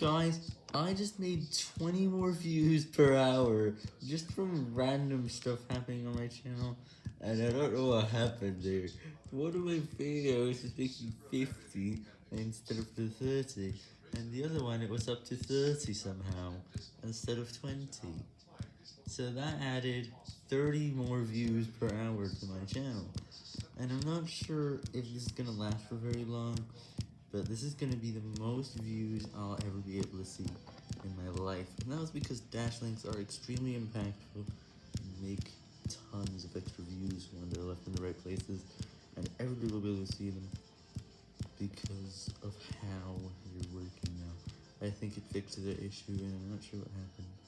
Guys, I just made 20 more views per hour just from random stuff happening on my channel, and I don't know what happened there. One of my videos was making 50 instead of the 30, and the other one it was up to 30 somehow, instead of 20. So that added 30 more views per hour to my channel, and I'm not sure if this is gonna last for very long, but this is going to be the most views I'll ever be able to see in my life. And that was because dash links are extremely impactful and make tons of extra views when they're left in the right places, and everybody will be able to see them because of how you're working now. I think it fixed the issue, and I'm not sure what happened.